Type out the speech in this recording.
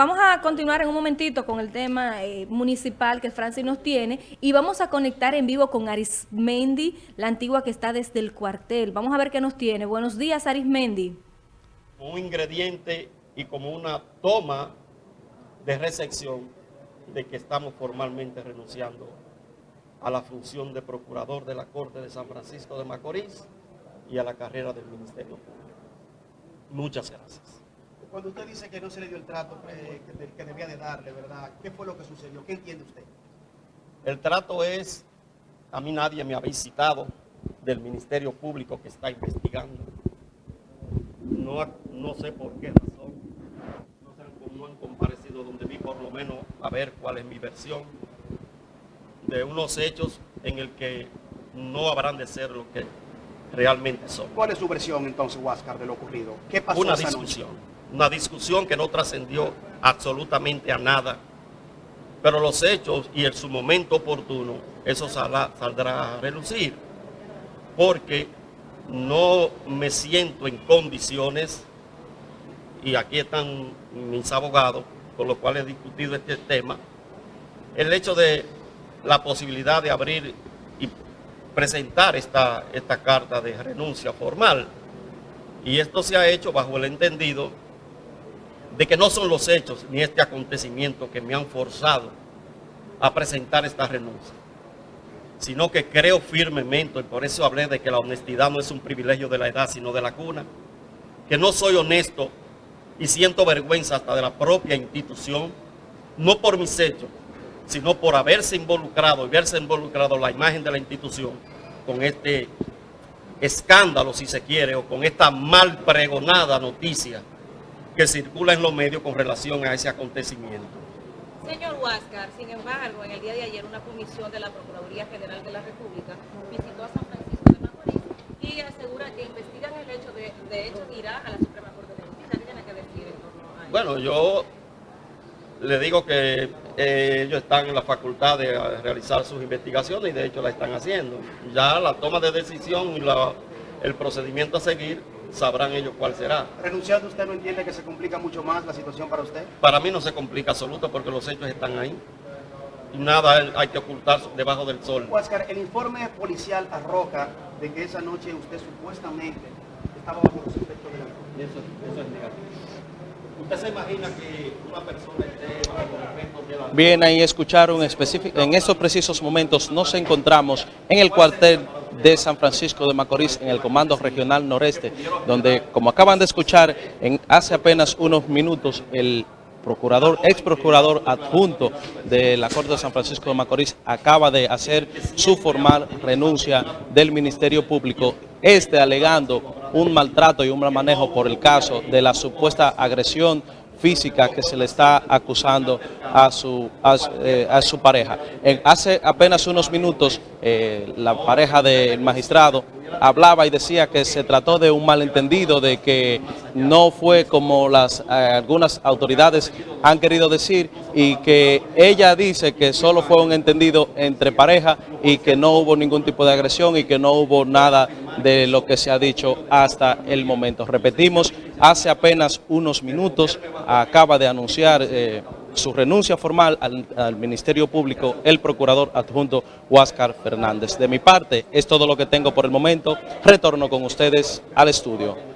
vamos a continuar en un momentito con el tema eh, municipal que Francis nos tiene y vamos a conectar en vivo con Arismendi, la antigua que está desde el cuartel. Vamos a ver qué nos tiene. Buenos días, Arismendi. Un ingrediente y como una toma de recepción de que estamos formalmente renunciando a la función de procurador de la Corte de San Francisco de Macorís y a la carrera del Ministerio Público. Muchas gracias. Cuando usted dice que no se le dio el trato eh, que, debía de darle, ¿verdad? ¿Qué fue lo que sucedió? ¿Qué entiende usted? El trato es, a mí nadie me ha visitado del Ministerio Público que está investigando. No, no sé por qué razón. No, sé, no han comparecido donde vi por lo menos a ver cuál es mi versión de unos hechos en el que no habrán de ser lo que realmente son. ¿Cuál es su versión entonces, Huáscar, de lo ocurrido? ¿Qué pasó Una discusión, una discusión que no trascendió absolutamente a nada, pero los hechos y en su momento oportuno, eso saldrá a relucir, porque no me siento en condiciones, y aquí están mis abogados, con los cuales he discutido este tema, el hecho de la posibilidad de abrir y presentar esta, esta carta de renuncia formal. Y esto se ha hecho bajo el entendido de que no son los hechos ni este acontecimiento que me han forzado a presentar esta renuncia, sino que creo firmemente, y por eso hablé de que la honestidad no es un privilegio de la edad, sino de la cuna, que no soy honesto y siento vergüenza hasta de la propia institución, no por mis hechos, sino por haberse involucrado y verse involucrado la imagen de la institución con este escándalo, si se quiere, o con esta mal pregonada noticia que circula en los medios con relación a ese acontecimiento. Señor Huáscar, sin embargo, en el día de ayer una comisión de la Procuraduría General de la República visitó a San Francisco de Macorís y asegura que investigan el hecho de, de hecho, irá a la Suprema Corte de Justicia. ¿Qué tiene que decir en torno a eso? Bueno, yo le digo que eh, ellos están en la facultad de realizar sus investigaciones y de hecho la están haciendo. Ya la toma de decisión y el procedimiento a seguir sabrán ellos cuál será. ¿Renunciando usted no entiende que se complica mucho más la situación para usted? Para mí no se complica absoluto porque los hechos están ahí. Y nada hay que ocultar debajo del sol. Oscar, el informe policial arroja de que esa noche usted supuestamente estaba bajo los efectos de la... Eso, eso es negativo. ¿Usted se imagina que una persona esté bajo los efectos de la... Bien, ahí escucharon específico. En estos precisos momentos nos encontramos en el cuartel de San Francisco de Macorís, en el Comando Regional Noreste, donde, como acaban de escuchar, en hace apenas unos minutos, el procurador, ex procurador adjunto de la Corte de San Francisco de Macorís acaba de hacer su formal renuncia del Ministerio Público, este alegando un maltrato y un mal manejo por el caso de la supuesta agresión física que se le está acusando a su, a, eh, su pareja. hace apenas unos minutos eh, la pareja del magistrado hablaba y decía que se trató de un malentendido, de que no fue como las eh, algunas autoridades han querido decir y que ella dice que solo fue un entendido entre pareja y que no hubo ningún tipo de agresión y que no hubo nada de lo que se ha dicho hasta el momento. Repetimos, hace apenas unos minutos acaba de anunciar... Eh, su renuncia formal al, Ministerio Público el procurador adjunto Huáscar Fernández. De mi parte, es todo lo que tengo por el momento. Retorno con ustedes al estudio.